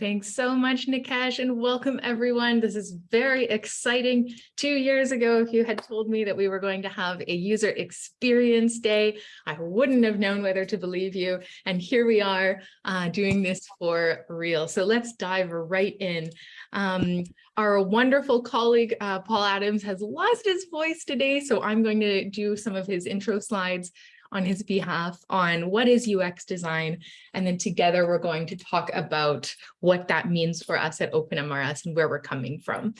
Thanks so much, Nikesh, and welcome everyone. This is very exciting. Two years ago, if you had told me that we were going to have a user experience day, I wouldn't have known whether to believe you. And here we are uh, doing this for real. So let's dive right in. Um, our wonderful colleague, uh, Paul Adams, has lost his voice today, so I'm going to do some of his intro slides on his behalf on what is UX design. And then together we're going to talk about what that means for us at OpenMRS and where we're coming from.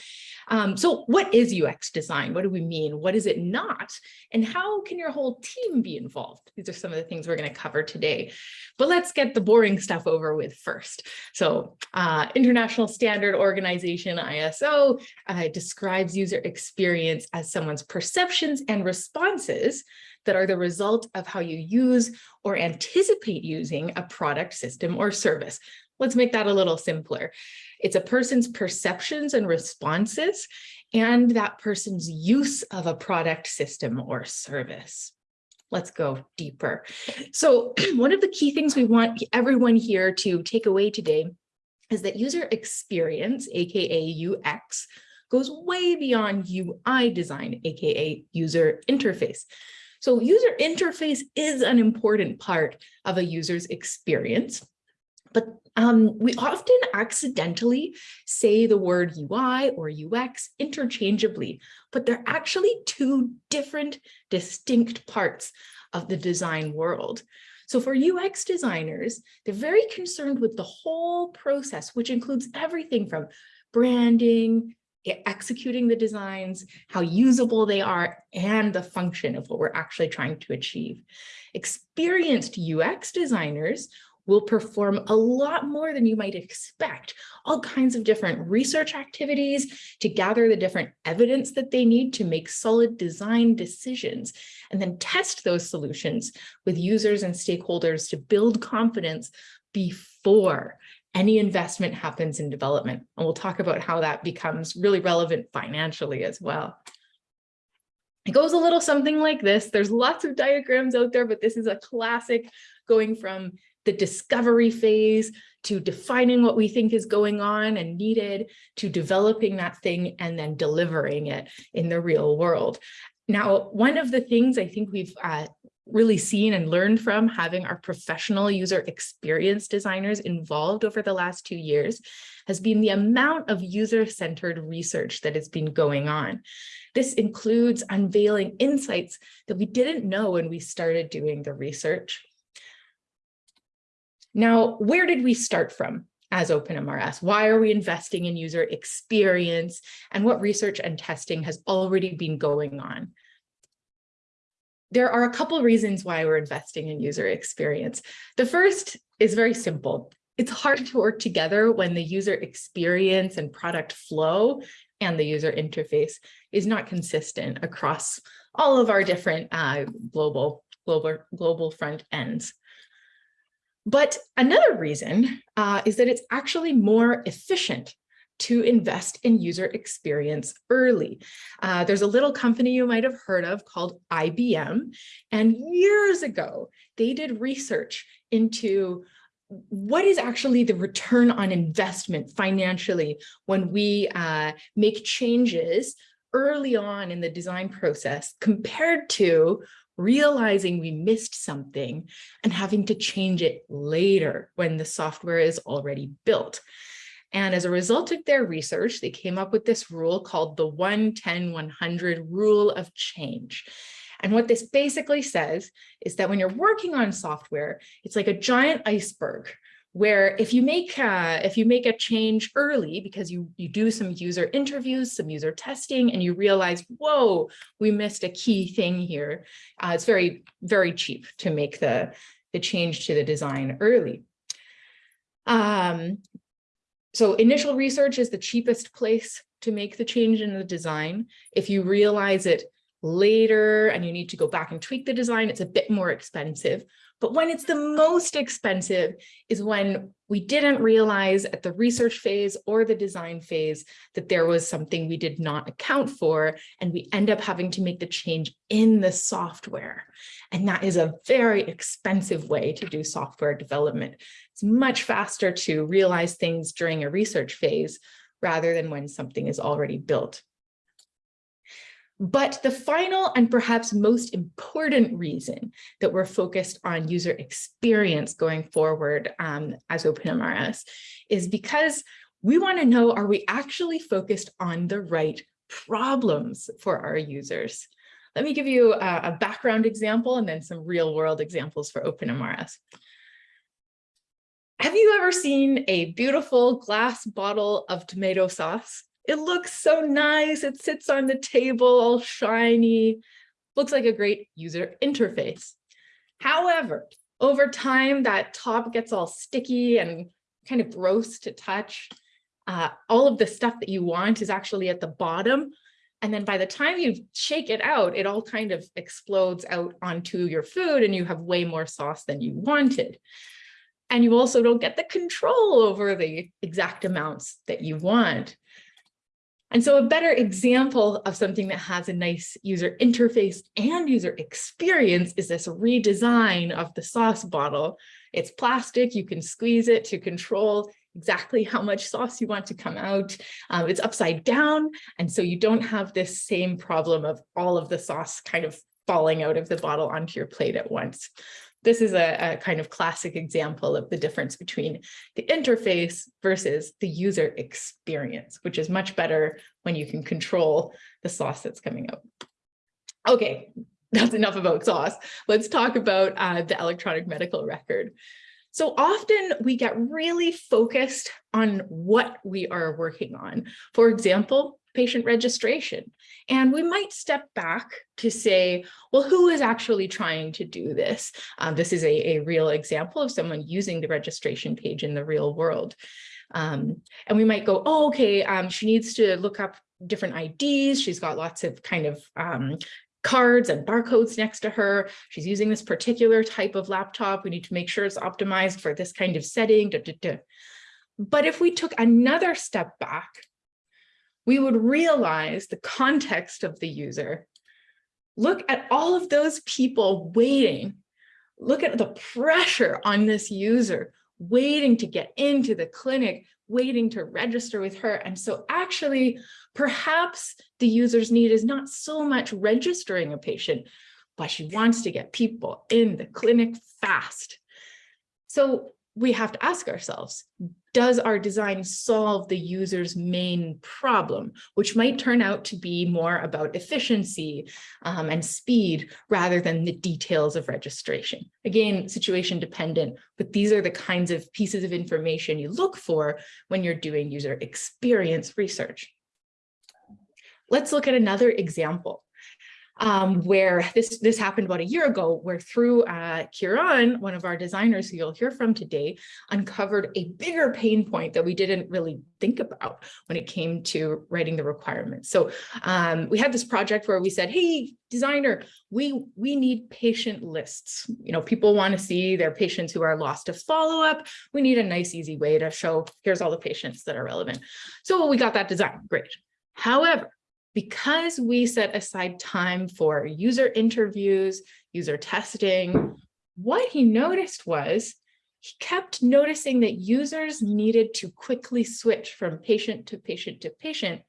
Um, so what is UX design? What do we mean? What is it not? And how can your whole team be involved? These are some of the things we're going to cover today. But let's get the boring stuff over with first. So uh, International Standard Organization, ISO, uh, describes user experience as someone's perceptions and responses that are the result of how you use or anticipate using a product, system, or service. Let's make that a little simpler. It's a person's perceptions and responses and that person's use of a product, system, or service. Let's go deeper. So one of the key things we want everyone here to take away today is that user experience, aka UX, goes way beyond UI design, aka user interface. So user interface is an important part of a user's experience. But um, we often accidentally say the word UI or UX interchangeably, but they're actually two different distinct parts of the design world. So for UX designers, they're very concerned with the whole process, which includes everything from branding, executing the designs, how usable they are, and the function of what we're actually trying to achieve. Experienced UX designers will perform a lot more than you might expect, all kinds of different research activities to gather the different evidence that they need to make solid design decisions, and then test those solutions with users and stakeholders to build confidence before any investment happens in development. And we'll talk about how that becomes really relevant financially as well. It goes a little something like this. There's lots of diagrams out there, but this is a classic going from the discovery phase to defining what we think is going on and needed to developing that thing and then delivering it in the real world. Now, one of the things I think we've uh, really seen and learned from having our professional user experience designers involved over the last two years has been the amount of user-centered research that has been going on. This includes unveiling insights that we didn't know when we started doing the research. Now, where did we start from as OpenMRS? Why are we investing in user experience and what research and testing has already been going on? There are a couple reasons why we're investing in user experience. The first is very simple. It's hard to work together when the user experience and product flow and the user interface is not consistent across all of our different uh, global, global, global front ends. But another reason uh, is that it's actually more efficient to invest in user experience early. Uh, there's a little company you might have heard of called IBM. And years ago, they did research into what is actually the return on investment financially when we uh, make changes early on in the design process compared to realizing we missed something and having to change it later when the software is already built. And as a result of their research, they came up with this rule called the 110-100 rule of change. And what this basically says is that when you're working on software, it's like a giant iceberg where if you make uh, if you make a change early because you you do some user interviews, some user testing, and you realize, whoa, we missed a key thing here. Uh, it's very very cheap to make the the change to the design early. Um, so initial research is the cheapest place to make the change in the design. If you realize it later and you need to go back and tweak the design, it's a bit more expensive. But when it's the most expensive is when we didn't realize at the research phase or the design phase that there was something we did not account for, and we end up having to make the change in the software. And that is a very expensive way to do software development. It's much faster to realize things during a research phase rather than when something is already built. But the final and perhaps most important reason that we're focused on user experience going forward um, as OpenMRS is because we want to know, are we actually focused on the right problems for our users? Let me give you a, a background example and then some real world examples for OpenMRS. Have you ever seen a beautiful glass bottle of tomato sauce? It looks so nice. It sits on the table all shiny. Looks like a great user interface. However, over time, that top gets all sticky and kind of gross to touch. Uh, all of the stuff that you want is actually at the bottom. And then by the time you shake it out, it all kind of explodes out onto your food and you have way more sauce than you wanted. And you also don't get the control over the exact amounts that you want. And so a better example of something that has a nice user interface and user experience is this redesign of the sauce bottle. It's plastic, you can squeeze it to control exactly how much sauce you want to come out. Um, it's upside down, and so you don't have this same problem of all of the sauce kind of falling out of the bottle onto your plate at once this is a, a, kind of classic example of the difference between the interface versus the user experience, which is much better when you can control the sauce that's coming out. Okay, that's enough about sauce. Let's talk about uh, the electronic medical record. So often we get really focused on what we are working on. For example, patient registration. And we might step back to say, well, who is actually trying to do this? Um, this is a, a real example of someone using the registration page in the real world. Um, and we might go, oh, okay, um, she needs to look up different IDs. She's got lots of kind of um, cards and barcodes next to her. She's using this particular type of laptop. We need to make sure it's optimized for this kind of setting. But if we took another step back we would realize the context of the user. Look at all of those people waiting. Look at the pressure on this user waiting to get into the clinic, waiting to register with her. And so actually, perhaps the user's need is not so much registering a patient, but she wants to get people in the clinic fast. So we have to ask ourselves, does our design solve the user's main problem, which might turn out to be more about efficiency um, and speed rather than the details of registration. Again, situation dependent, but these are the kinds of pieces of information you look for when you're doing user experience research. Let's look at another example um, where this, this happened about a year ago, where through uh, Kieran, one of our designers who you'll hear from today, uncovered a bigger pain point that we didn't really think about when it came to writing the requirements. So um, we had this project where we said, hey, designer, we, we need patient lists. You know, people want to see their patients who are lost to follow up. We need a nice, easy way to show here's all the patients that are relevant. So we got that design, great. However, because we set aside time for user interviews, user testing, what he noticed was he kept noticing that users needed to quickly switch from patient to patient to patient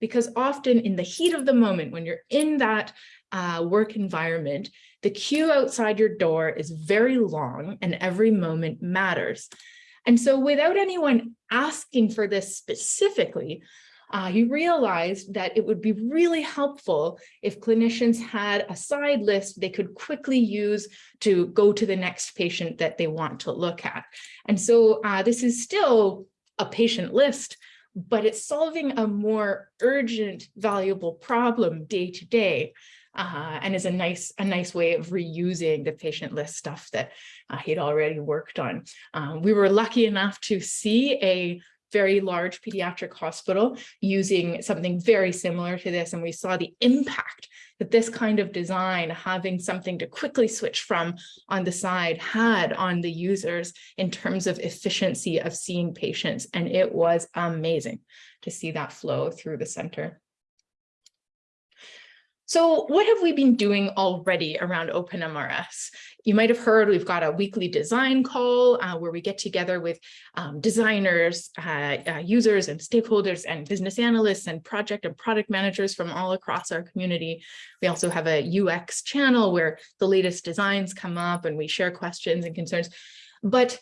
because often in the heat of the moment, when you're in that uh, work environment, the queue outside your door is very long and every moment matters. And so without anyone asking for this specifically, uh, he realized that it would be really helpful if clinicians had a side list they could quickly use to go to the next patient that they want to look at. And so uh, this is still a patient list, but it's solving a more urgent, valuable problem day to day. Uh, and is a nice a nice way of reusing the patient list stuff that uh, he'd already worked on. Um, we were lucky enough to see a very large pediatric hospital using something very similar to this. And we saw the impact that this kind of design, having something to quickly switch from on the side had on the users in terms of efficiency of seeing patients. And it was amazing to see that flow through the center. So what have we been doing already around OpenMRS? You might have heard we've got a weekly design call uh, where we get together with um, designers, uh, uh, users and stakeholders and business analysts and project and product managers from all across our community. We also have a UX channel where the latest designs come up and we share questions and concerns. But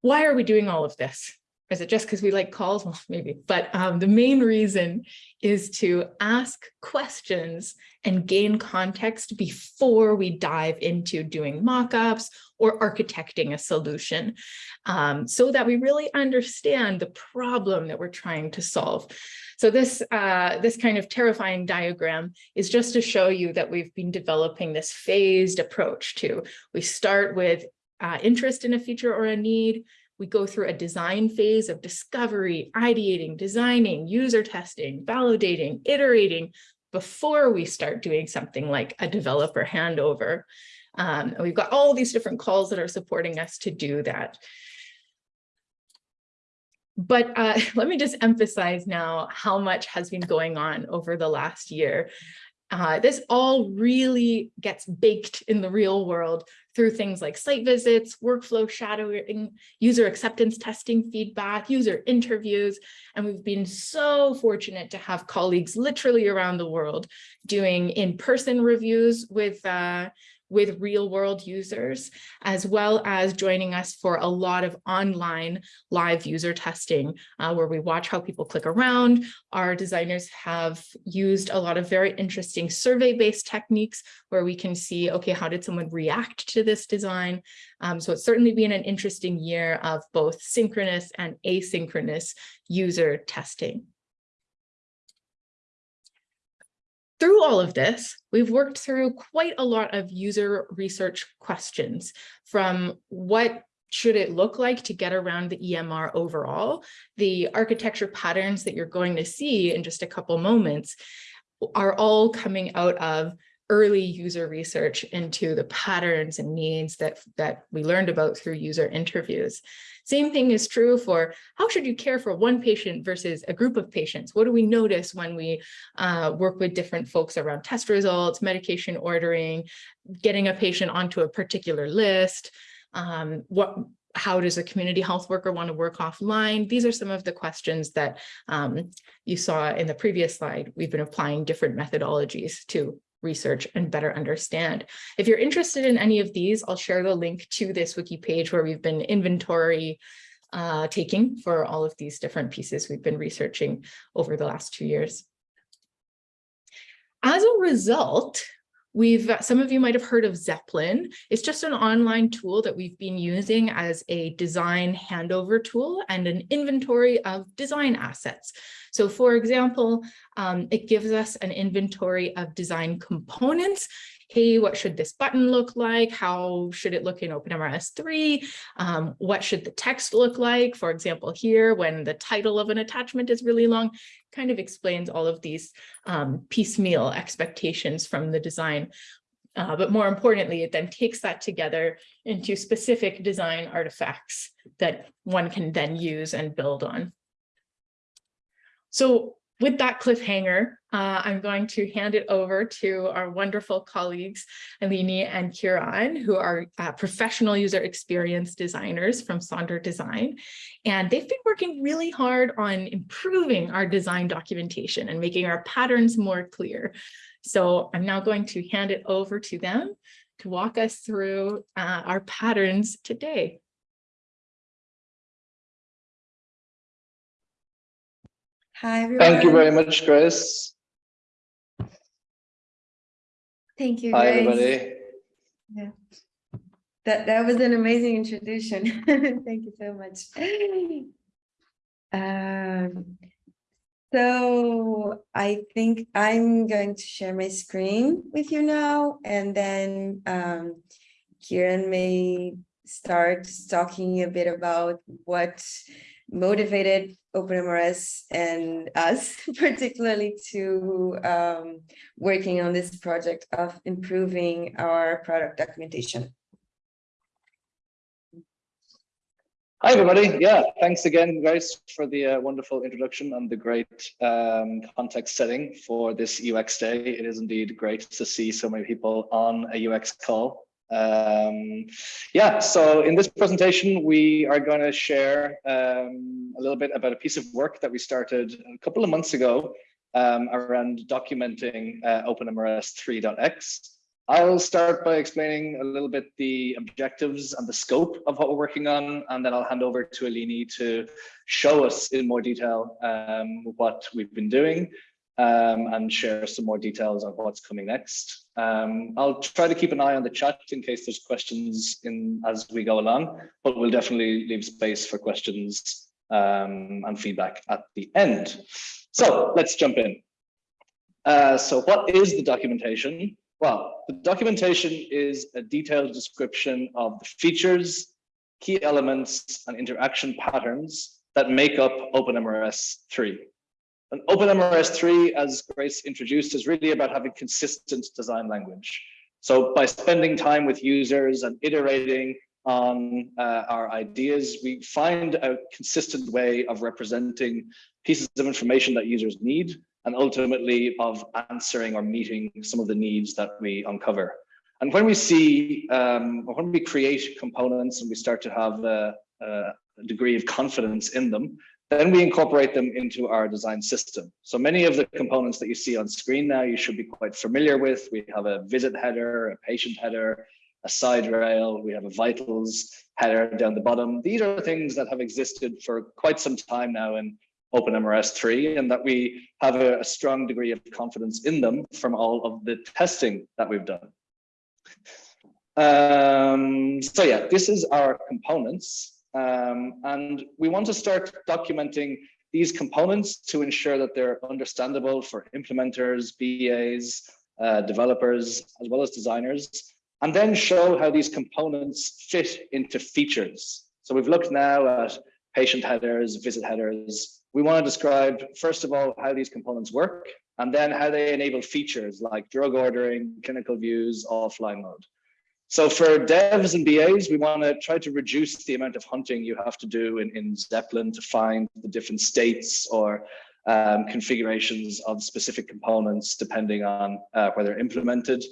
why are we doing all of this? Is it just because we like calls? Well, maybe, but um, the main reason is to ask questions and gain context before we dive into doing mockups or architecting a solution um, so that we really understand the problem that we're trying to solve. So this, uh, this kind of terrifying diagram is just to show you that we've been developing this phased approach to, we start with uh, interest in a feature or a need, we go through a design phase of discovery, ideating, designing, user testing, validating, iterating before we start doing something like a developer handover. Um, we've got all these different calls that are supporting us to do that. But uh, let me just emphasize now how much has been going on over the last year. Uh, this all really gets baked in the real world through things like site visits, workflow shadowing, user acceptance testing feedback, user interviews. And we've been so fortunate to have colleagues literally around the world doing in-person reviews with, uh, with real world users, as well as joining us for a lot of online live user testing, uh, where we watch how people click around. Our designers have used a lot of very interesting survey-based techniques where we can see, okay, how did someone react to this design? Um, so it's certainly been an interesting year of both synchronous and asynchronous user testing. Through all of this, we've worked through quite a lot of user research questions from what should it look like to get around the EMR overall? The architecture patterns that you're going to see in just a couple moments are all coming out of early user research into the patterns and needs that, that we learned about through user interviews. Same thing is true for how should you care for one patient versus a group of patients? What do we notice when we uh, work with different folks around test results, medication ordering, getting a patient onto a particular list? Um, what how does a community health worker want to work offline? These are some of the questions that um, you saw in the previous slide. We've been applying different methodologies to research and better understand. If you're interested in any of these, I'll share the link to this wiki page where we've been inventory uh, taking for all of these different pieces we've been researching over the last two years. As a result, We've, some of you might have heard of Zeplin. It's just an online tool that we've been using as a design handover tool and an inventory of design assets. So for example, um, it gives us an inventory of design components hey, what should this button look like? How should it look in OpenMRS 3? Um, what should the text look like? For example, here, when the title of an attachment is really long, kind of explains all of these um, piecemeal expectations from the design. Uh, but more importantly, it then takes that together into specific design artifacts that one can then use and build on. So with that cliffhanger, uh, I'm going to hand it over to our wonderful colleagues, Eleni and Kiran, who are uh, professional user experience designers from Sonder Design. And they've been working really hard on improving our design documentation and making our patterns more clear. So I'm now going to hand it over to them to walk us through uh, our patterns today. Hi, everyone. Thank you very much, Chris. Thank you, Hi, guys. everybody. Yeah. That, that was an amazing introduction. Thank you so much. Um, so I think I'm going to share my screen with you now, and then um, Kieran may start talking a bit about what motivated OpenMRS and us particularly to um, working on this project of improving our product documentation. Hi, everybody. Yeah, thanks again, guys, for the uh, wonderful introduction and the great um, context setting for this UX day. It is indeed great to see so many people on a UX call. Um, yeah, so in this presentation, we are going to share um, a little bit about a piece of work that we started a couple of months ago um, around documenting uh, OpenMRS 3.x. I'll start by explaining a little bit the objectives and the scope of what we're working on, and then I'll hand over to Eleni to show us in more detail um, what we've been doing um, and share some more details on what's coming next. Um, I'll try to keep an eye on the chat in case there's questions in as we go along, but we'll definitely leave space for questions um, and feedback at the end. So let's jump in. Uh, so what is the documentation? Well, the documentation is a detailed description of the features, key elements, and interaction patterns that make up OpenMRS 3. And OpenMRS 3, as Grace introduced, is really about having consistent design language. So by spending time with users and iterating on uh, our ideas, we find a consistent way of representing pieces of information that users need and ultimately of answering or meeting some of the needs that we uncover. And when we see, um, when we create components and we start to have a, a degree of confidence in them, then we incorporate them into our design system. So many of the components that you see on screen now, you should be quite familiar with. We have a visit header, a patient header, a side rail, we have a vitals header down the bottom. These are things that have existed for quite some time now in OpenMRS 3 and that we have a, a, strong degree of confidence in them from all of the testing that we've done. Um, so yeah, this is our components. Um, and we want to start documenting these components to ensure that they're understandable for implementers, BAs, uh, developers, as well as designers, and then show how these components fit into features. So we've looked now at patient headers, visit headers, we want to describe, first of all, how these components work, and then how they enable features like drug ordering, clinical views, offline mode. So for devs and BAs, we want to try to reduce the amount of hunting you have to do in, in Zeplin to find the different states or um, configurations of specific components depending on uh, where they're implemented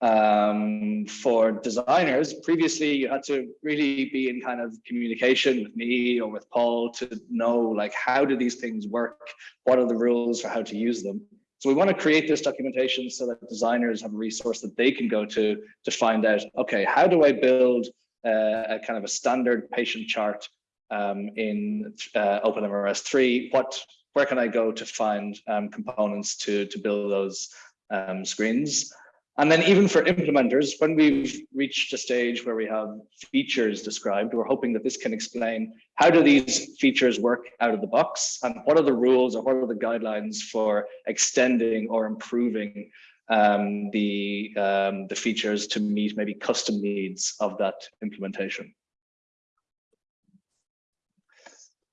um, for designers, previously you had to really be in kind of communication with me or with Paul to know like how do these things work? What are the rules for how to use them? So we want to create this documentation so that designers have a resource that they can go to to find out, okay, how do I build uh, a kind of a standard patient chart um, in uh, OpenMRS 3? What, where can I go to find um, components to, to build those um, screens? And then even for implementers, when we've reached a stage where we have features described, we're hoping that this can explain how do these features work out of the box and what are the rules or what are the guidelines for extending or improving um, the, um, the features to meet maybe custom needs of that implementation.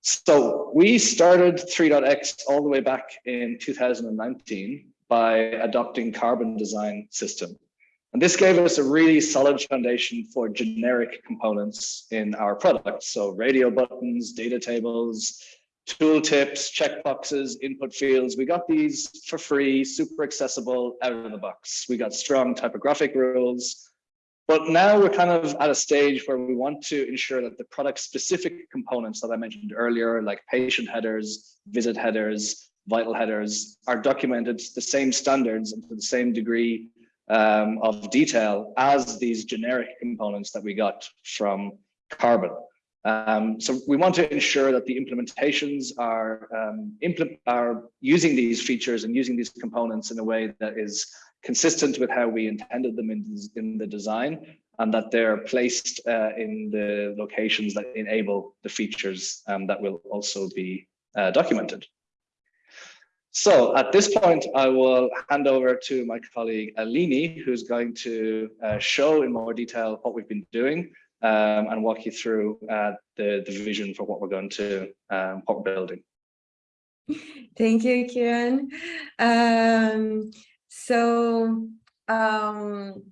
So we started 3.x all the way back in 2019 by adopting carbon design system. And this gave us a really solid foundation for generic components in our products. So radio buttons, data tables, tooltips, checkboxes, input fields. We got these for free, super accessible out of the box. We got strong typographic rules. But now we're kind of at a stage where we want to ensure that the product specific components that I mentioned earlier, like patient headers, visit headers, vital headers are documented to the same standards and to the same degree um, of detail as these generic components that we got from Carbon. Um, so we want to ensure that the implementations are, um, implement, are using these features and using these components in a way that is consistent with how we intended them in, in the design and that they're placed uh, in the locations that enable the features um, that will also be uh, documented. So at this point, I will hand over to my colleague Eleni, who's going to uh, show in more detail what we've been doing um, and walk you through uh, the, the vision for what we're going to, um, what we're building. Thank you, Kieran. Um, so um,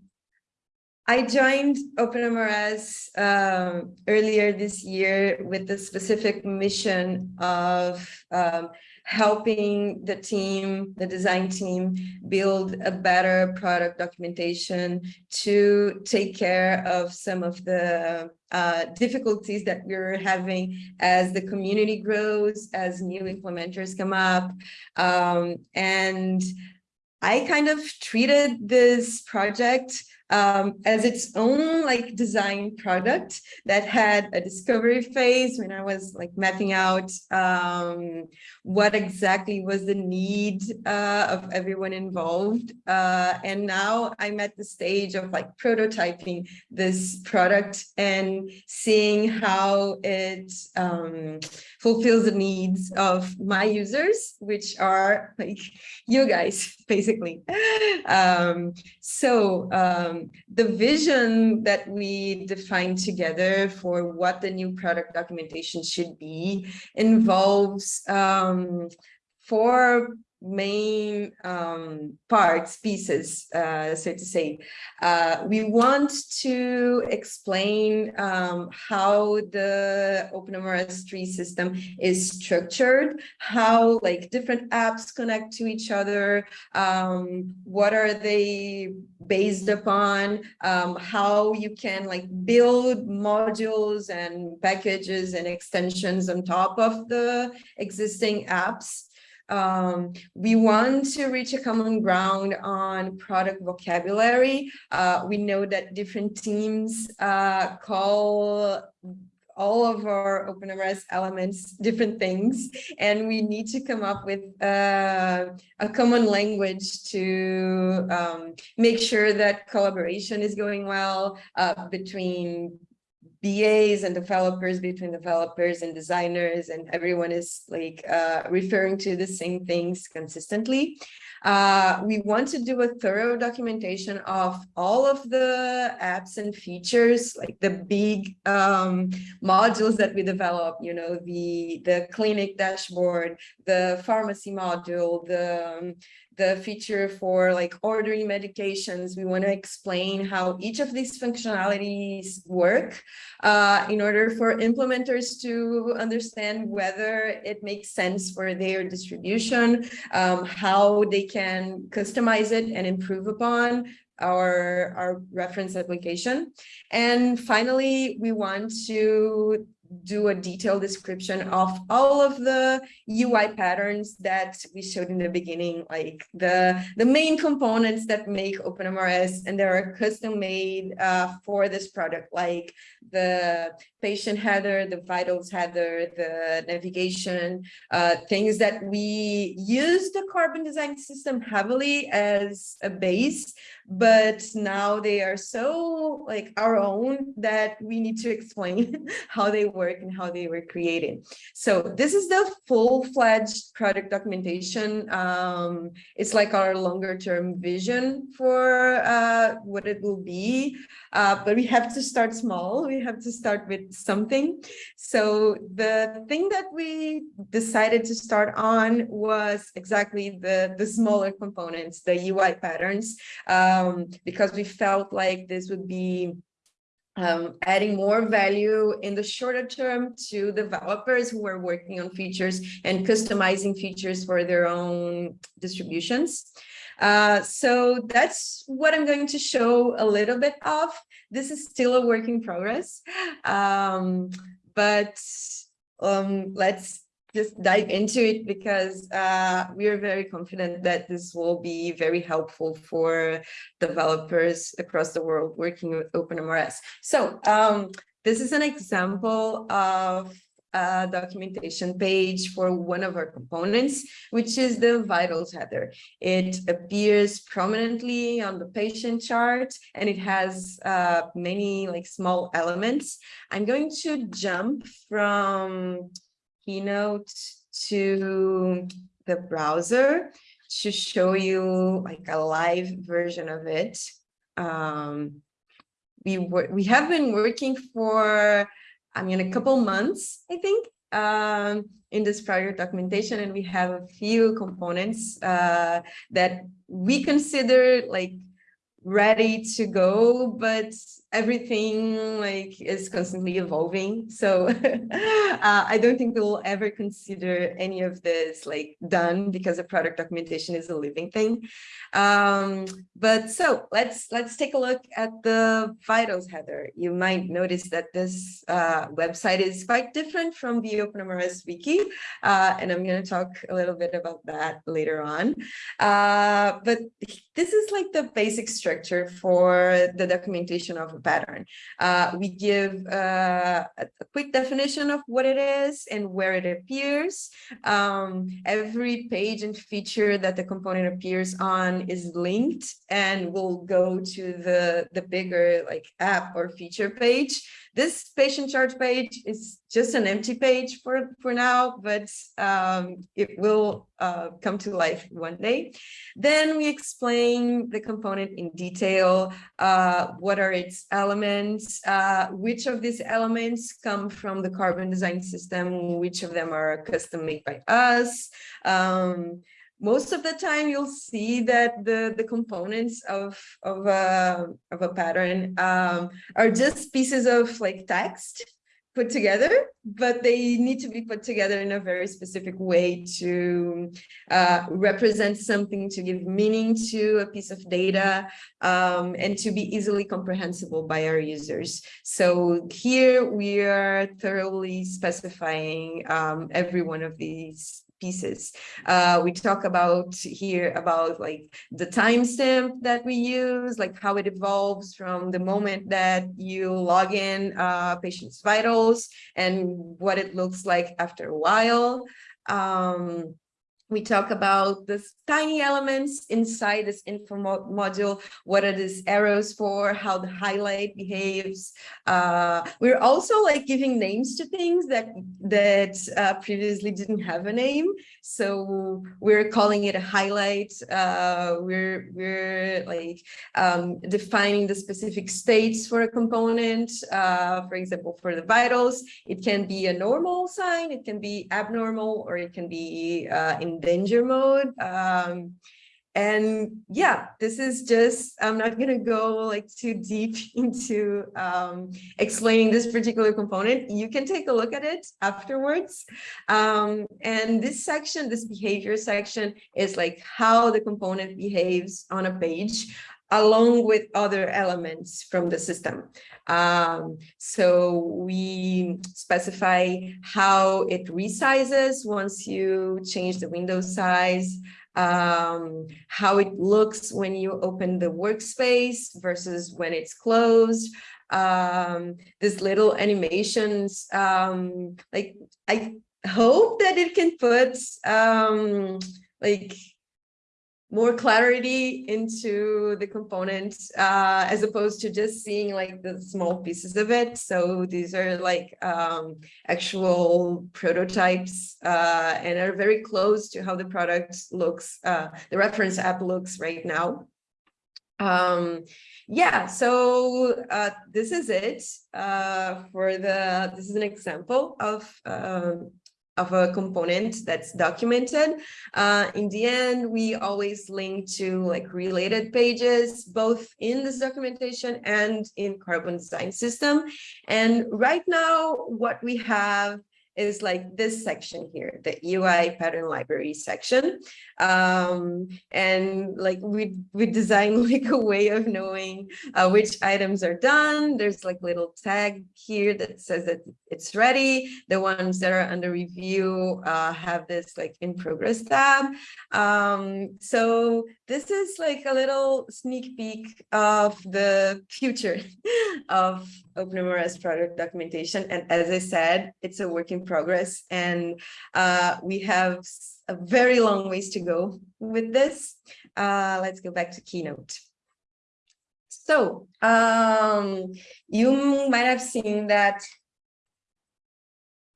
I joined OpenMRS um, earlier this year with the specific mission of um, helping the team, the design team, build a better product documentation to take care of some of the uh, difficulties that we're having as the community grows, as new implementers come up. Um, and I kind of treated this project um, as its own like design product that had a discovery phase when I was like mapping out um, what exactly was the need uh, of everyone involved. Uh, and now I'm at the stage of like prototyping this product and seeing how it um, fulfills the needs of my users, which are like you guys, basically. Um, so um, the vision that we defined together for what the new product documentation should be involves um, four main um, parts, pieces, uh, so to say. Uh, we want to explain um, how the OpenMRS 3 system is structured, how like different apps connect to each other, um, what are they based upon, um, how you can like build modules and packages and extensions on top of the existing apps. Um, we want to reach a common ground on product vocabulary. Uh, we know that different teams uh, call all of our OpenMRS elements different things, and we need to come up with uh, a common language to um, make sure that collaboration is going well uh, between BAs and developers between developers and designers and everyone is like uh, referring to the same things consistently. Uh, we want to do a thorough documentation of all of the apps and features, like the big um, modules that we develop, you know, the, the clinic dashboard, the pharmacy module, the, um, the feature for like ordering medications. We want to explain how each of these functionalities work uh, in order for implementers to understand whether it makes sense for their distribution, um, how they can customize it and improve upon our, our reference application. And finally, we want to do a detailed description of all of the UI patterns that we showed in the beginning, like the, the main components that make OpenMRS, and they are custom made uh, for this product, like the patient header, the vitals header, the navigation, uh, things that we use the carbon design system heavily as a base, but now they are so like our own that we need to explain how they work and how they were created. So this is the full-fledged product documentation. Um, it's like our longer term vision for uh, what it will be, uh, but we have to start small. We have to start with something. So the thing that we decided to start on was exactly the, the smaller components, the UI patterns. Uh, um, because we felt like this would be um, adding more value in the shorter term to developers who are working on features and customizing features for their own distributions. Uh, so that's what I'm going to show a little bit of. This is still a work in progress, um, but um, let's just dive into it because uh, we are very confident that this will be very helpful for developers across the world working with OpenMRS. So um, this is an example of a documentation page for one of our components, which is the vitals header. It appears prominently on the patient chart and it has uh, many like small elements. I'm going to jump from Keynote to the browser to show you like a live version of it. Um, we were we have been working for I mean a couple months I think um, in this project documentation and we have a few components uh, that we consider like ready to go, but everything like is constantly evolving. So uh, I don't think we'll ever consider any of this like done because the product documentation is a living thing. Um, but so let's let's take a look at the vitals header. You might notice that this uh, website is quite different from the OpenMRS wiki, uh, and I'm going to talk a little bit about that later on. Uh, but this is like the basic structure for the documentation of pattern. Uh, we give uh, a, quick definition of what it is and where it appears. Um, every page and feature that the component appears on is linked and will go to the, the bigger like app or feature page. This patient chart page is just an empty page for, for now, but um, it will uh, come to life one day. Then we explain the component in detail, uh, what are its elements, uh, which of these elements come from the carbon design system, which of them are custom made by us, um, most of the time you'll see that the the components of of a of a pattern um, are just pieces of like text put together, but they need to be put together in a very specific way to uh, represent something, to give meaning to a piece of data, um, and to be easily comprehensible by our users. So here we are thoroughly specifying um, every one of these pieces. Uh, we talk about here about like the timestamp that we use, like how it evolves from the moment that you log in uh, patient's vitals and what it looks like after a while. Um, we talk about the tiny elements inside this info module. What are these arrows for? How the highlight behaves? Uh, we're also like giving names to things that that uh, previously didn't have a name. So we're calling it a highlight. Uh, we're we're like um, defining the specific states for a component. Uh, for example, for the vitals, it can be a normal sign, it can be abnormal, or it can be uh, in danger mode. Um, and yeah, this is just, I'm not going to go like too deep into um, explaining this particular component. You can take a look at it afterwards. Um, and this section, this behavior section is like how the component behaves on a page along with other elements from the system. Um, so we specify how it resizes once you change the window size, um, how it looks when you open the workspace versus when it's closed, um, these little animations, um, like I hope that it can put um, like more clarity into the components uh, as opposed to just seeing like the small pieces of it. So these are like um, actual prototypes uh, and are very close to how the product looks, uh, the reference app looks right now. Um, yeah, so uh, this is it uh, for the, this is an example of um, of a component that's documented. Uh, in the end, we always link to like related pages, both in this documentation and in Carbon Design System. And right now, what we have is like this section here, the UI pattern library section. Um, and like we, we design like a way of knowing uh, which items are done. There's like little tag here that says that it's ready. The ones that are under review uh, have this like in progress tab. Um, so this is like a little sneak peek of the future of OpenMRS product documentation. And as I said, it's a work in progress and uh, we have a very long ways to go with this. Uh, let's go back to Keynote. So um, you might have seen that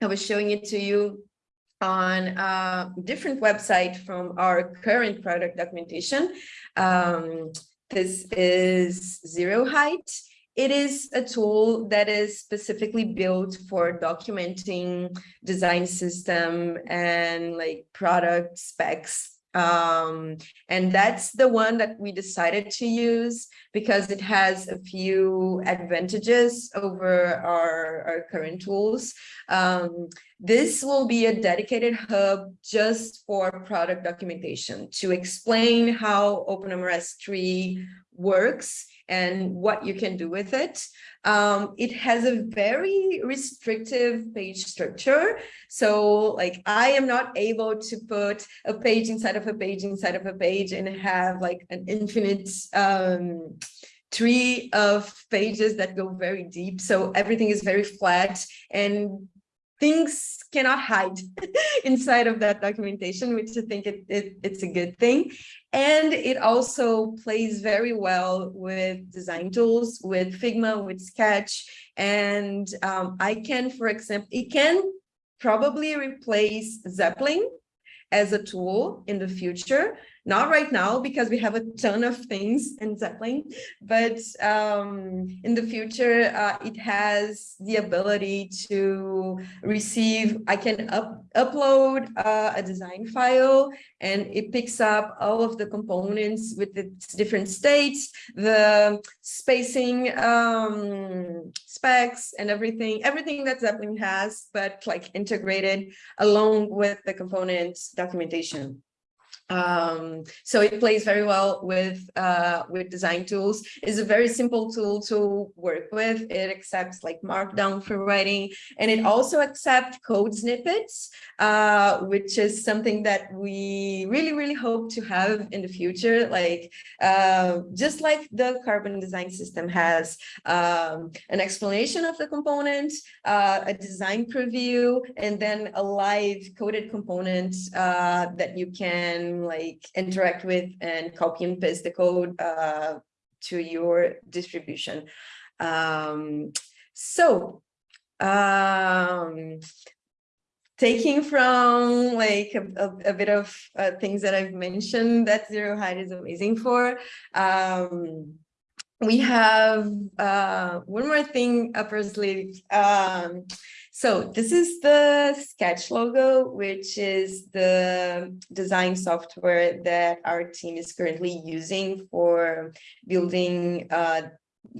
I was showing it to you on a different website from our current product documentation. Um, this is zeroheight. It is a tool that is specifically built for documenting design system and like product specs um, and that's the one that we decided to use because it has a few advantages over our, our current tools. Um, this will be a dedicated hub just for product documentation to explain how OpenMRS 3 works and what you can do with it. Um, it has a very restrictive page structure. So like I am not able to put a page inside of a page inside of a page and have like an infinite um, tree of pages that go very deep. So everything is very flat and things cannot hide inside of that documentation, which I think it, it, it's a good thing. And it also plays very well with design tools, with Figma, with Sketch. And um, I can, for example, it can probably replace Zeppelin as a tool in the future not right now because we have a ton of things in Zeppelin, but um, in the future, uh, it has the ability to receive, I can up, upload uh, a design file and it picks up all of the components with its different states, the spacing um, specs and everything, everything that Zeppelin has, but like integrated along with the components documentation. Um, so it plays very well with uh, with design tools. It's a very simple tool to work with. It accepts like Markdown for writing, and it also accepts code snippets, uh, which is something that we really, really hope to have in the future. Like uh, just like the Carbon Design System has um, an explanation of the component, uh, a design preview, and then a live coded component uh, that you can like interact with and copy and paste the code uh, to your distribution. Um, so um, taking from like a, a, a bit of uh, things that I've mentioned that zeroheight is amazing for, um, we have uh, one more thing up our sleeve. Um, so this is the Sketch logo, which is the design software that our team is currently using for building uh,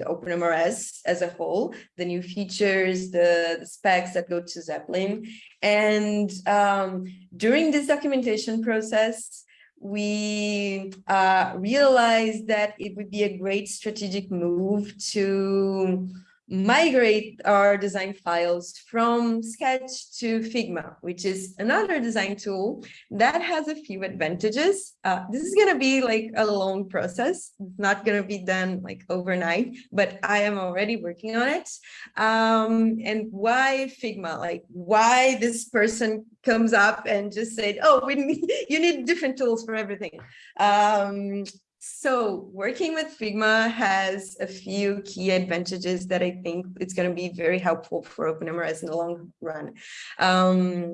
OpenMRS as a whole, the new features, the, the specs that go to Zeppelin. And um, during this documentation process, we uh, realized that it would be a great strategic move to migrate our design files from Sketch to Figma, which is another design tool that has a few advantages. Uh, this is going to be like a long process. It's not going to be done like overnight, but I am already working on it. Um, and why Figma? Like why this person comes up and just said, oh, we need, you need different tools for everything. Um, so working with Figma has a few key advantages that I think it's going to be very helpful for OpenMRS in the long run. Um,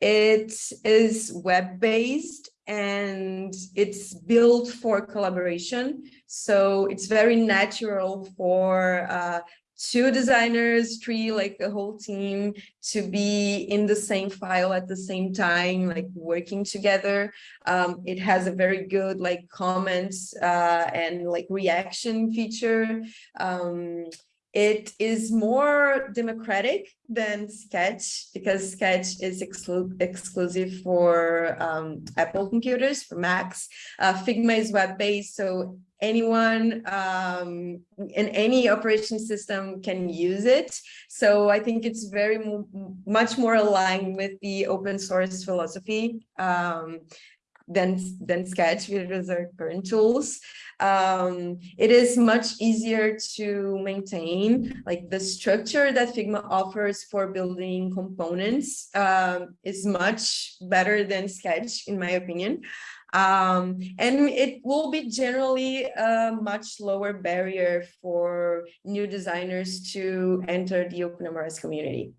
it is web-based and it's built for collaboration. So it's very natural for uh, two designers, three, like a whole team to be in the same file at the same time, like working together. Um, it has a very good like comments uh, and like reaction feature. Um, it is more democratic than Sketch because Sketch is exclu exclusive for um, Apple computers, for Macs. Uh, Figma is web-based, so anyone um, in any operation system can use it. So I think it's very much more aligned with the open source philosophy um, than, than Sketch, which is our current tools um, it is much easier to maintain like the structure that Figma offers for building components um, is much better than Sketch, in my opinion. Um, and it will be generally a much lower barrier for new designers to enter the open OpenMRS community.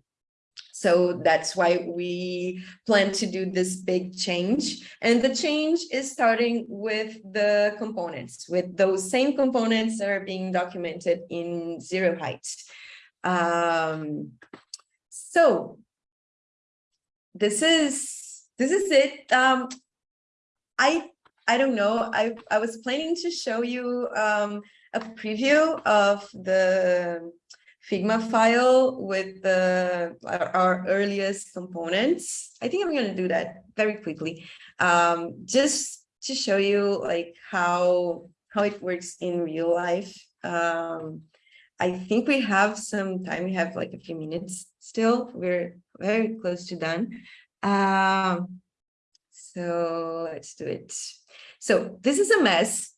So that's why we plan to do this big change. And the change is starting with the components, with those same components that are being documented in zeroheight. Um, so this is this is it. Um, I I don't know. I I was planning to show you um, a preview of the Figma file with the our, our earliest components. I think I'm going to do that very quickly, um, just to show you like how how it works in real life. Um, I think we have some time. We have like a few minutes still. We're very close to done. Um, so let's do it. So this is a mess.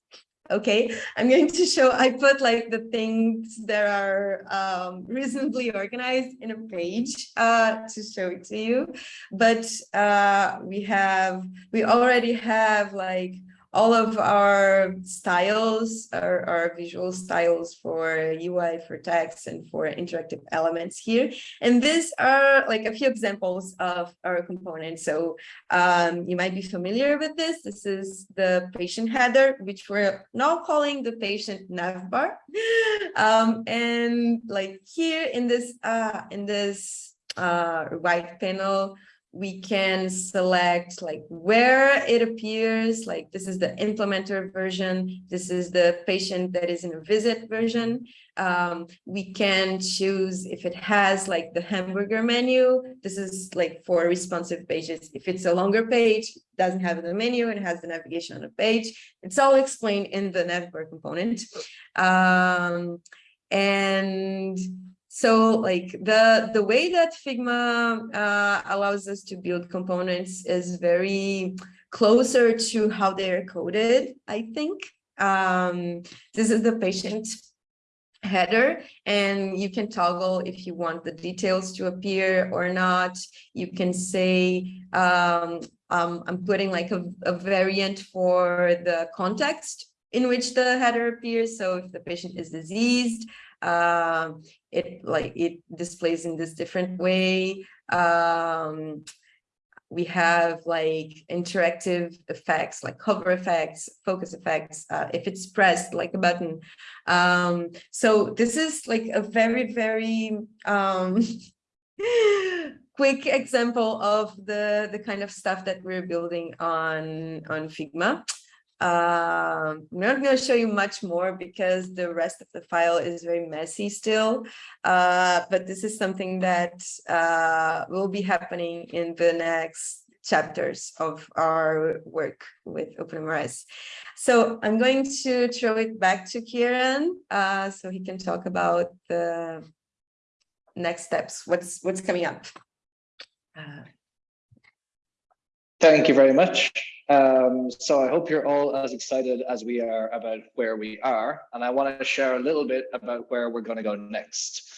Okay, I'm going to show, I put like the things that are um, reasonably organized in a page uh, to show it to you. But uh, we have, we already have like all of our styles, our, our visual styles for UI, for text, and for interactive elements here. And these are like a few examples of our components. So um, you might be familiar with this. This is the patient header, which we're now calling the patient navbar. Um, and like here in this uh, in this uh, right panel, we can select like where it appears, like this is the implementer version, this is the patient that is in a visit version. Um, we can choose if it has like the hamburger menu, this is like for responsive pages. If it's a longer page, doesn't have the menu, it has the navigation on the page. It's all explained in the navbar component. Um, and so like the, the way that Figma uh, allows us to build components is very closer to how they're coded, I think. Um, this is the patient header and you can toggle if you want the details to appear or not. You can say, um, um, I'm putting like a, a variant for the context in which the header appears. So if the patient is diseased, um, it like it displays in this different way. Um, we have like interactive effects like hover effects, focus effects, uh, if it's pressed like a button. Um, so this is like a very, very um, quick example of the, the kind of stuff that we're building on, on Figma. Um, I'm not going to show you much more because the rest of the file is very messy still, uh, but this is something that uh, will be happening in the next chapters of our work with OpenMRS. So I'm going to throw it back to Kieran uh, so he can talk about the next steps, what's what's coming up. Thank you very much. Um, so I hope you're all as excited as we are about where we are. And I want to share a little bit about where we're going to go next.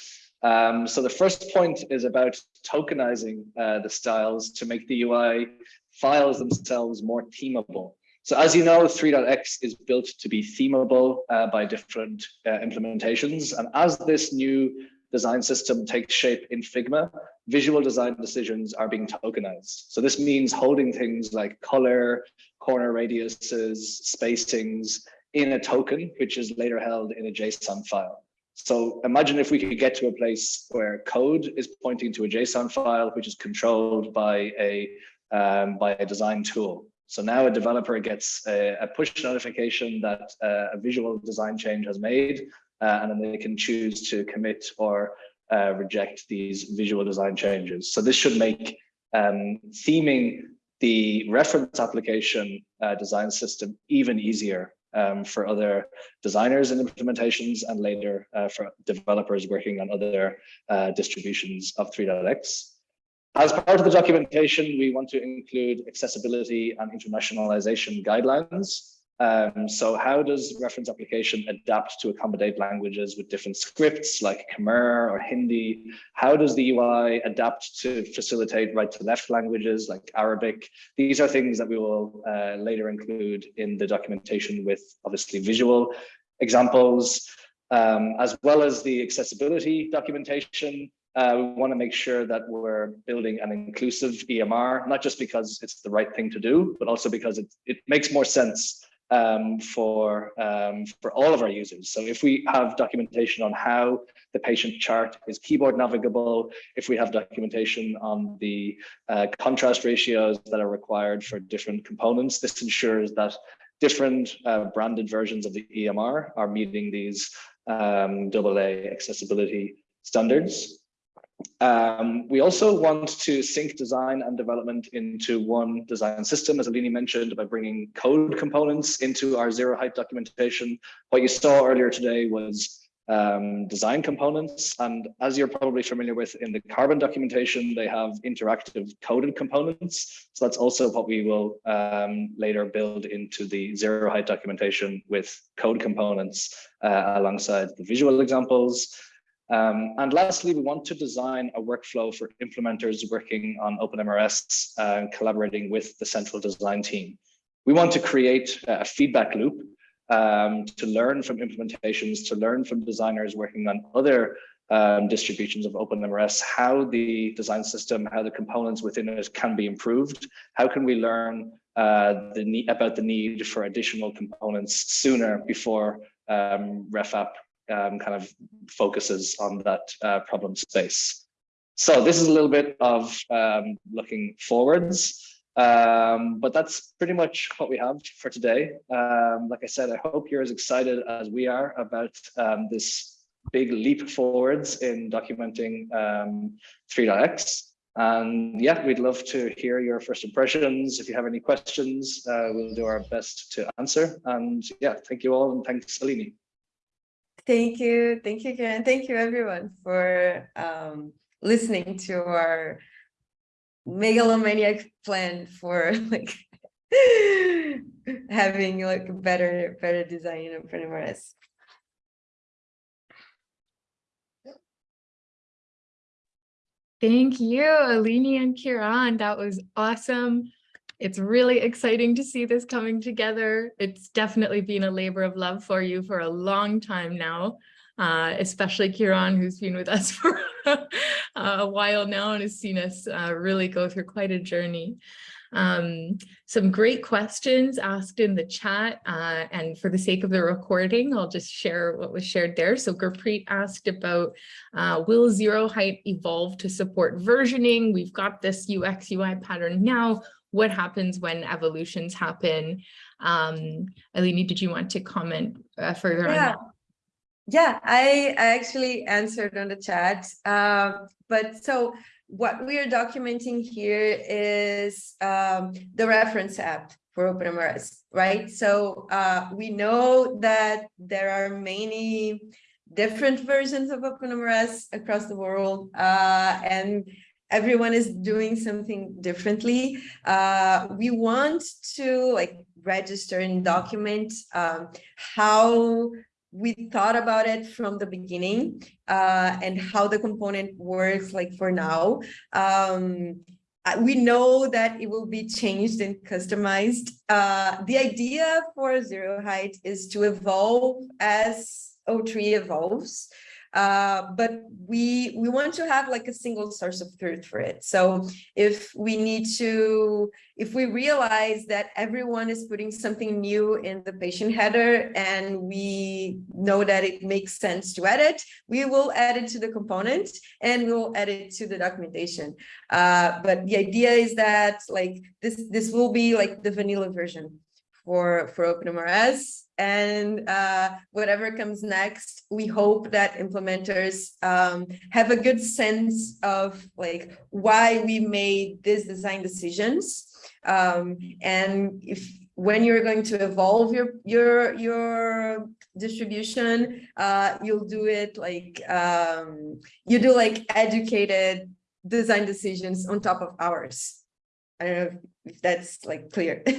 Um, so the first point is about tokenizing uh, the styles to make the UI files themselves more themable. So as you know, 3.x is built to be themable uh, by different uh, implementations. And as this new design system takes shape in Figma, visual design decisions are being tokenized. So this means holding things like color, corner radiuses, spacings in a token, which is later held in a JSON file. So imagine if we could get to a place where code is pointing to a JSON file, which is controlled by a um, by a design tool. So now a developer gets a, a push notification that uh, a visual design change has made, uh, and then they can choose to commit or uh, reject these visual design changes. So this should make um, theming the reference application uh, design system even easier um, for other designers and implementations and later uh, for developers working on other uh, distributions of 3.x. As part of the documentation, we want to include accessibility and internationalization guidelines um, so how does reference application adapt to accommodate languages with different scripts like Khmer or Hindi? How does the UI adapt to facilitate right to left languages like Arabic? These are things that we will uh, later include in the documentation with obviously visual examples, um, as well as the accessibility documentation. Uh, we want to make sure that we're building an inclusive EMR, not just because it's the right thing to do, but also because it, it makes more sense um, for, um, for all of our users. So if we have documentation on how the patient chart is keyboard navigable, if we have documentation on the uh, contrast ratios that are required for different components, this ensures that different uh, branded versions of the EMR are meeting these um, AA accessibility standards. Um, we also want to sync design and development into one design system, as Eleni mentioned, by bringing code components into our zeroheight documentation. What you saw earlier today was um, design components. And as you're probably familiar with in the carbon documentation, they have interactive coded components. So that's also what we will um, later build into the zeroheight documentation with code components uh, alongside the visual examples. Um, and lastly, we want to design a workflow for implementers working on OpenMRS and uh, collaborating with the central design team. We want to create a feedback loop um, to learn from implementations, to learn from designers working on other um, distributions of OpenMRS, how the design system, how the components within it can be improved. How can we learn uh, the about the need for additional components sooner before um, RefApp um, kind of focuses on that uh, problem space. So this is a little bit of um, looking forwards, um, but that's pretty much what we have for today. Um, like I said, I hope you're as excited as we are about um, this big leap forwards in documenting um, 3.x. And yeah, we'd love to hear your first impressions. If you have any questions, uh, we'll do our best to answer. And yeah, thank you all and thanks, Eleni. Thank you. Thank you, Karen. Thank you, everyone, for um, listening to our megalomaniac plan for like having like better, better design in OpenMRS. Thank you, Eleni and Kiran. That was awesome. It's really exciting to see this coming together. It's definitely been a labor of love for you for a long time now, uh, especially Kiran, who's been with us for a while now and has seen us uh, really go through quite a journey. Um, some great questions asked in the chat uh, and for the sake of the recording, I'll just share what was shared there. So Gurpreet asked about uh, will zero height evolve to support versioning? We've got this UX UI pattern now what happens when evolutions happen. Um, Eleni, did you want to comment uh, further yeah. on that? Yeah, I, I actually answered on the chat. Uh, but so what we are documenting here is um, the reference app for OpenMRS, right? So uh, we know that there are many different versions of OpenMRS across the world, uh, and everyone is doing something differently. Uh, we want to like register and document um, how we thought about it from the beginning uh, and how the component works like for now. Um, we know that it will be changed and customized. Uh, the idea for zeroheight is to evolve as O3 evolves. Uh, but we we want to have like a single source of truth for it. So if we need to, if we realize that everyone is putting something new in the patient header and we know that it makes sense to edit, we will add it to the component and we'll add it to the documentation. Uh, but the idea is that like this this will be like the vanilla version for for OpenMRS and uh, whatever comes next, we hope that implementers um, have a good sense of like why we made these design decisions. Um, and if when you're going to evolve your your your distribution, uh, you'll do it like um, you do like educated design decisions on top of ours. I don't know if that's like clear.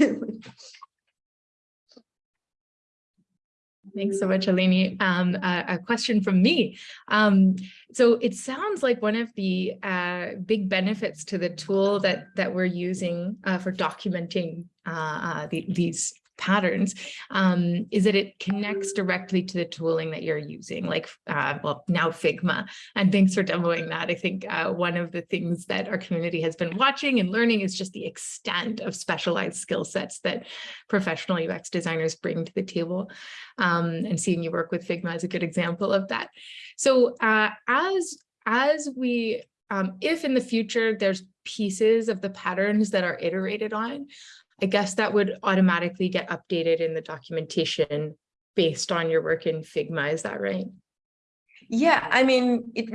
Thanks so much, Eleni. Um, a, a, question from me. Um, so it sounds like one of the uh, big benefits to the tool that that we're using uh, for documenting uh, uh the, these patterns um, is that it connects directly to the tooling that you're using, like, uh, well, now Figma. And thanks for demoing that. I think uh, one of the things that our community has been watching and learning is just the extent of specialized skill sets that professional UX designers bring to the table. Um, and seeing you work with Figma is a good example of that. So uh, as, as we, um, if in the future there's pieces of the patterns that are iterated on, I guess that would automatically get updated in the documentation based on your work in Figma, is that right? Yeah, I mean, it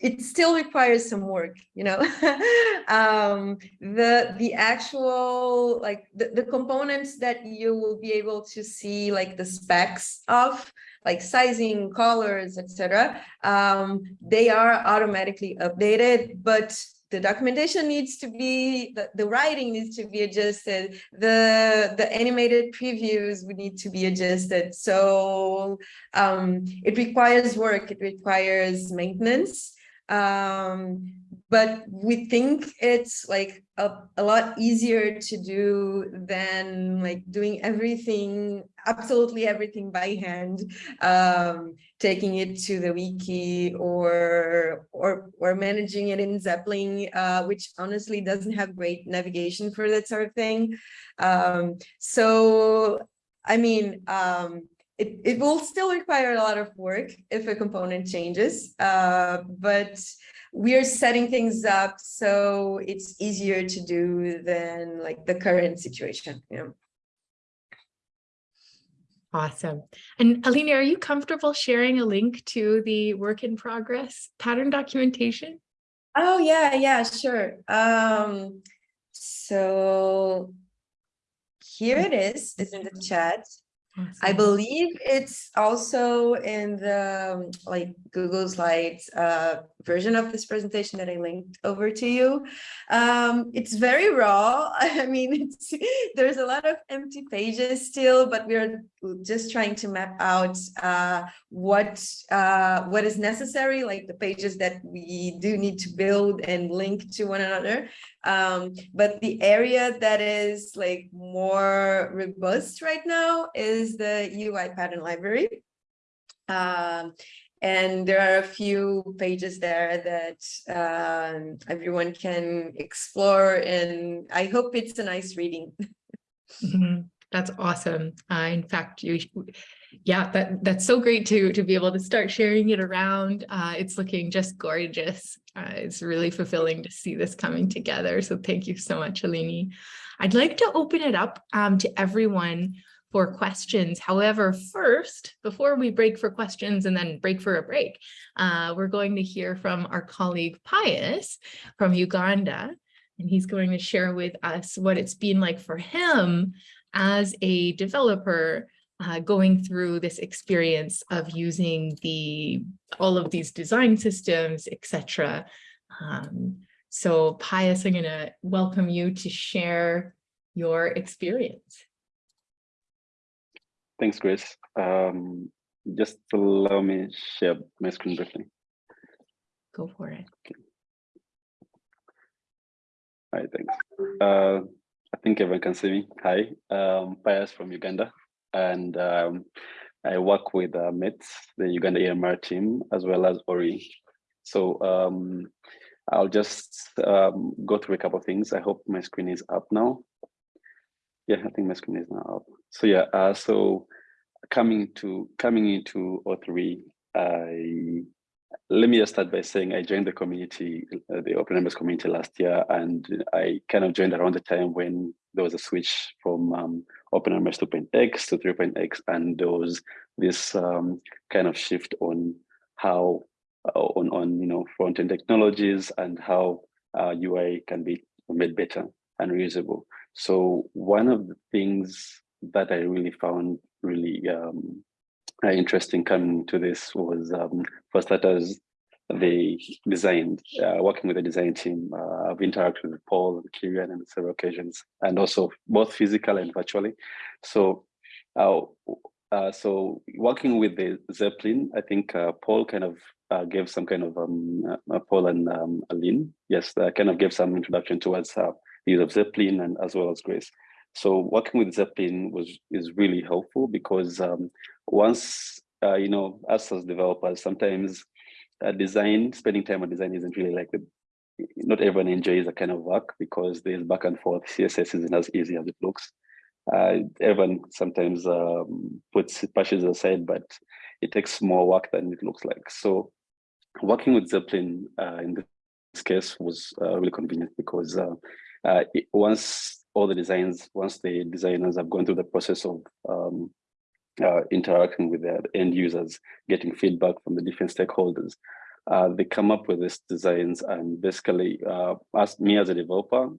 it still requires some work, you know. um, the the actual like the, the components that you will be able to see like the specs of like sizing, colors, etc. Um, they are automatically updated, but the documentation needs to be the, the writing needs to be adjusted the the animated previews would need to be adjusted. So um it requires work it requires maintenance um but we think it's like a, a lot easier to do than like doing everything absolutely everything by hand um taking it to the wiki or or or managing it in zeppelin uh which honestly doesn't have great navigation for that sort of thing. Um so i mean um it, it will still require a lot of work if a component changes, uh, but we're setting things up so it's easier to do than like the current situation. You know? Awesome. And Alina, are you comfortable sharing a link to the work in progress pattern documentation? Oh yeah, yeah, sure. Um, so here it is, it's in the chat. I believe it's also in the um, like Google Slides uh, version of this presentation that I linked over to you. Um, it's very raw. I mean, it's, there's a lot of empty pages still, but we're just trying to map out uh, what uh, what is necessary, like the pages that we do need to build and link to one another. Um, but the area that is like more robust right now is the UI pattern library. Um, and there are a few pages there that um, everyone can explore and I hope it's a nice reading. Mhm. That's awesome. Uh, in fact, you, yeah, that that's so great to to be able to start sharing it around. Uh, it's looking just gorgeous. Uh, it's really fulfilling to see this coming together. So thank you so much, Eleni. I'd like to open it up um, to everyone for questions. However, first, before we break for questions and then break for a break, uh, we're going to hear from our colleague Pius from Uganda. And he's going to share with us what it's been like for him as a developer uh, going through this experience of using the all of these design systems, etc. Um, so Pius, I'm going to welcome you to share your experience. Thanks, Grace. Um, just allow me share my screen briefly. Go for it. All right, thanks. Uh, I think everyone can see me. Hi, um, Pius from Uganda, and um, I work with uh, METS, the Uganda EMR team, as well as ORI. So um, I'll just um, go through a couple of things. I hope my screen is up now. Yeah, I think my screen is now up. So yeah, uh, so coming to coming into O3, I let me just start by saying I joined the community, uh, the OpenMRS community last year, and I kind of joined around the time when there was a switch from um, OpenMRS 2.x to 3.x, and was this um, kind of shift on how uh, on on you know front end technologies and how uh, UI can be made better and reusable. So one of the things that I really found really um, uh, interesting coming to this was um, for starters, they designed, uh, working with the design team. Uh, I've interacted with Paul and Kirian on several occasions, and also both physical and virtually. So, uh, uh, so working with the Zeppelin, I think uh, Paul kind of uh, gave some kind of um, uh, Paul and um, Aline, yes, kind of gave some introduction towards the use of Zeppelin and as well as Grace. So working with Zeppelin was is really helpful because um, once you know us as developers, sometimes uh, design spending time on design isn't really like the not everyone enjoys that kind of work because there's back and forth. CSS isn't as easy as it looks. Uh, everyone sometimes um, puts pushes aside, but it takes more work than it looks like. So working with Zeppelin uh, in this case was uh, really convenient because uh, uh, it, once all the designs, once the designers have gone through the process of um, uh, interacting with the end users, getting feedback from the different stakeholders, uh, they come up with these designs and basically uh, as me as a developer,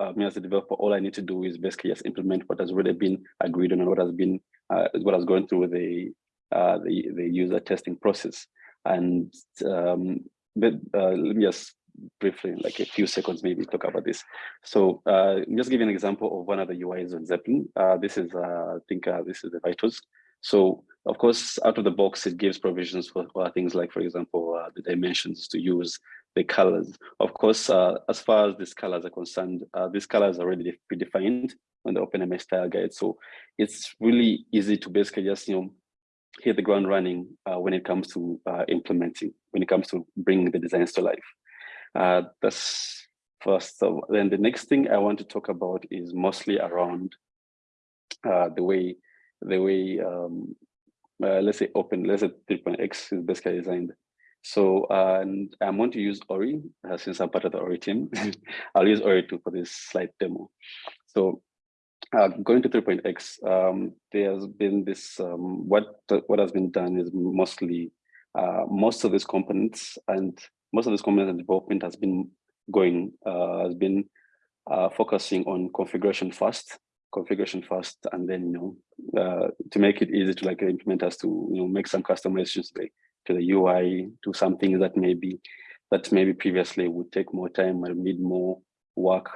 uh, me as a developer, all I need to do is basically just implement what has already been agreed on and what has been uh, what has gone through the uh, the the user testing process. And um, but, uh, let me just briefly, like a few seconds, maybe talk about this. So uh, just give an example of one of the UIs on Zeppelin. Uh, this is, uh, I think this is the Vitals. So of course, out of the box, it gives provisions for, for things like, for example, uh, the dimensions to use, the colors. Of course, uh, as far as these colors are concerned, uh, these colors are already predefined on the OpenMRS style guide. So it's really easy to basically just, you know, hit the ground running uh, when it comes to uh, implementing, when it comes to bringing the designs to life. Uh, that's first. So then the next thing I want to talk about is mostly around the way the way um, uh, let's say open, let's say 3.x is basically designed. So uh, and I'm going to use Ori uh, since I'm part of the Ori team. I'll use Ori 2 for this slide demo. So uh, going to 3.x, um, there's been this, um, what, what has been done is mostly, uh, most of these components and most of this and development has been going, uh, has been uh, focusing on configuration first configuration first and then you know uh, to make it easy to like implement us to you know make some customizations to the, to the UI to something that maybe that maybe previously would take more time and need more work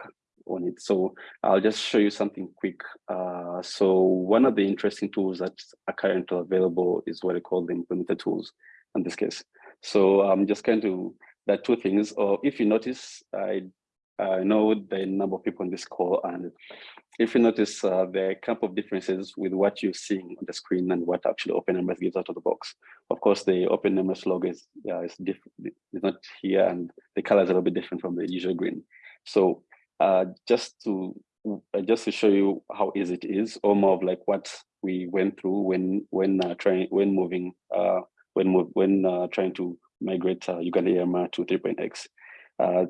on it. So I'll just show you something quick. Uh, so one of the interesting tools that are currently available is what I call the implementer tools in this case. So I'm just going to, there are two things, or if you notice, I I know the number of people on this call, and if you notice, uh, are couple of differences with what you're seeing on the screen and what actually Open OpenMRS gives out of the box. Of course, the Open OpenMRS logo is, yeah, is not here, and the color is a little bit different from the usual green. So uh, just to uh, just to show you how easy it is, or more of like what we went through when when uh, trying when moving uh, when when uh, trying to migrate uh, Uganda EMR to 3.x. Uh,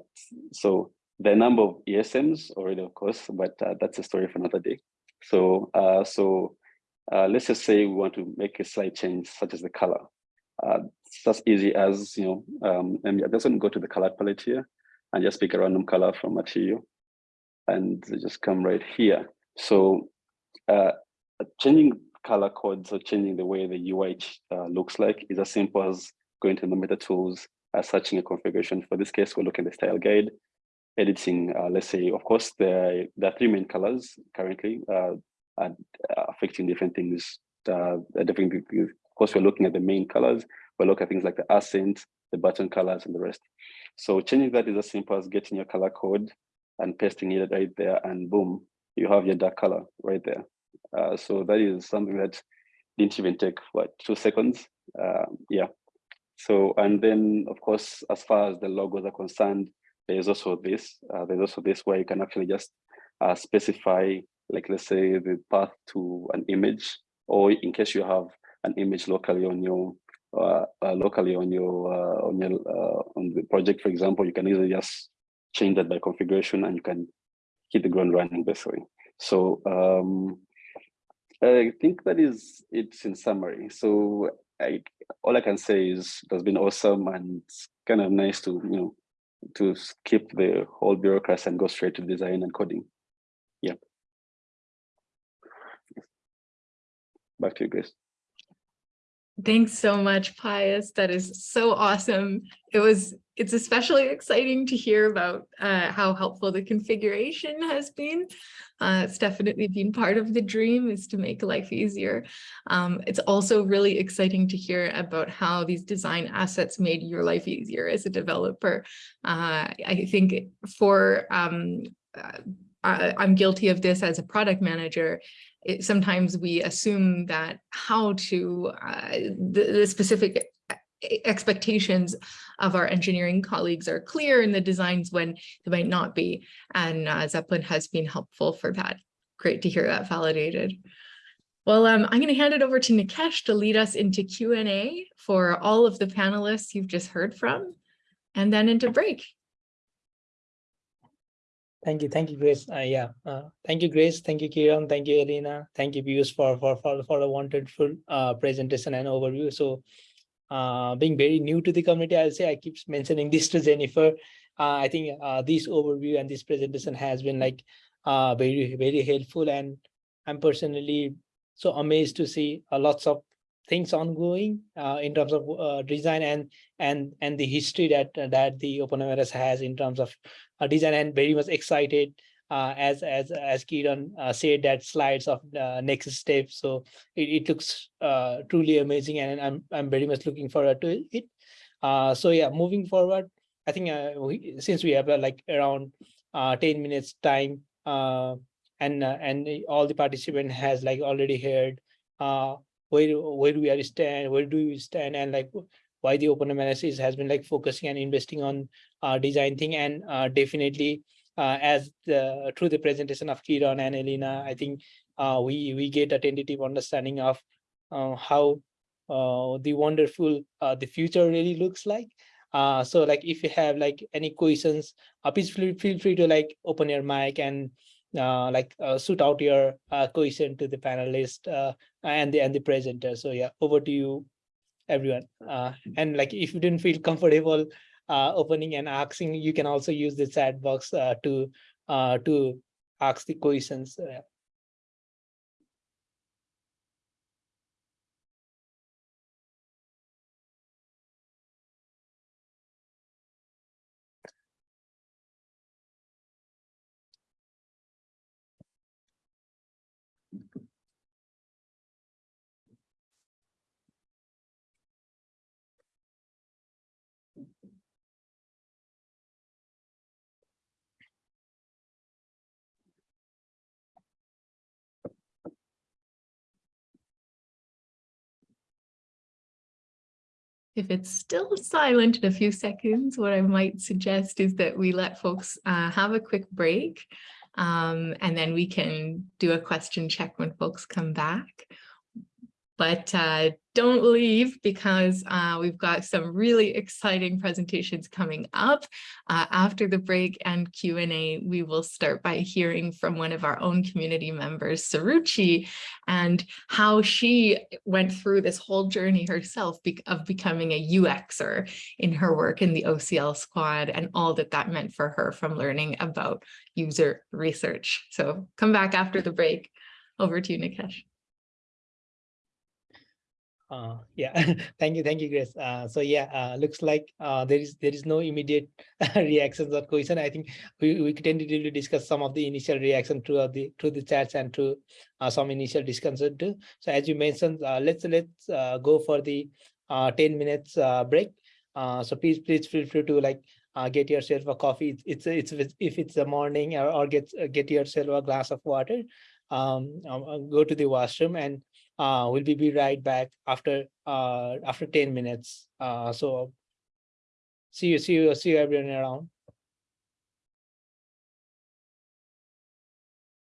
so the number of ESMs already, of course, but uh, that's a story for another day. So, uh, so uh, let's just say we want to make a slight change, such as the color. Uh, it's as easy as, you know, um, and going to go to the color palette here and just pick a random color from material and just come right here. So uh, changing color codes or changing the way the UI uh, looks like is as simple as going to the meta tools, searching a configuration. For this case, we're looking at the style guide editing, uh, let's say, of course, there, there are three main colors currently uh, uh affecting different things. Uh, different, of course, we're looking at the main colors. we look at things like the accent, the button colors, and the rest. So changing that is as simple as getting your color code and pasting it right there, and boom, you have your dark color right there. Uh, so that is something that didn't even take what two seconds. Uh, yeah. So and then of course, as far as the logos are concerned, there's also this, uh, there's also this where you can actually just uh, specify, like let's say the path to an image, or in case you have an image locally on your uh, uh locally on your uh, on your uh, on the project, for example, you can easily just change that by configuration, and you can hit the ground running basically. So um, I think that is it in summary. So I, all I can say is it has been awesome and it's kind of nice to you know to skip the whole bureaucracy and go straight to design and coding. Yeah. Back to you, Grace. Thanks so much, Pius. That is so awesome. It was, it's especially exciting to hear about uh, how helpful the configuration has been. Uh, it's definitely been part of the dream is to make life easier. Um, it's also really exciting to hear about how these design assets made your life easier as a developer. Uh, I think for um, uh, I, I'm guilty of this as a product manager. It, sometimes we assume that how to, uh, the, the specific expectations of our engineering colleagues are clear in the designs when they might not be. And uh, Zeppelin has been helpful for that. Great to hear that validated. Well, um, I'm going to hand it over to Nikesh to lead us into Q and A for all of the panelists you've just heard from, and then into break. Thank you, thank you, Grace. Uh, yeah, uh, thank you, Grace. Thank you, Kiran. Thank you, Elena. Thank you, Pius, for for for for a wonderful uh, presentation and overview. So, uh, being very new to the community, I'll say I keep mentioning this to Jennifer. Uh, I think uh, this overview and this presentation has been like uh, very very helpful, and I'm personally so amazed to see lots of things ongoing uh, in terms of uh, design and and and the history that that the OpenMRS has in terms of uh, design and very much excited uh, as as as Kiran uh, said that slides of the next step. So it, it looks uh, truly amazing, and I'm I'm very much looking forward to it. Uh, so yeah, moving forward, I think uh, we, since we have uh, like around uh, ten minutes time, uh, and uh, and all the participant has like already heard uh, where where do we stand, where do we stand, and like why the open analysis has been like focusing and investing on uh, design thing and uh, definitely uh, as the through the presentation of Kiran and Elena, I think uh, we we get a tentative understanding of uh, how uh, the wonderful the future really looks like. So like if you have like any questions, please feel, feel free to like open your mic and uh, like uh, shoot out your uh, question to the panelist uh, and the and the presenter. So yeah, over to you, everyone. Uh, and like if you didn't feel comfortable uh, opening and asking, you can also use the chat box uh, to uh, to ask the questions. Uh, If it's still silent in a few seconds, what I might suggest is that we let folks uh, have a quick break. um, and then we can do a question check when folks come back. But uh, don't leave because uh, we've got some really exciting presentations coming up. Uh, after the break and Q&A, we will start by hearing from one of our own community members, Saruchi, and how she went through this whole journey herself be of becoming a UXer in her work in the OCL squad and all that that meant for her from learning about user research. So come back after the break. Over to you, Nikesh. Uh, yeah, thank you, thank you, Grace. Uh, so yeah, uh, looks like uh, there is there is no immediate reactions or question. I think we we could tentatively discuss some of the initial reaction throughout the through the chats and to uh, some initial discussion too. So as you mentioned, uh, let's let's go for the ten minutes break. So please please feel free to like get yourself a coffee. It's it's, it's if it's a morning or, or get get yourself a glass of water. Um, um, go to the washroom and uh, we'll be, right back after uh, after 10 minutes. Uh, so see you, see you, see you everyone around.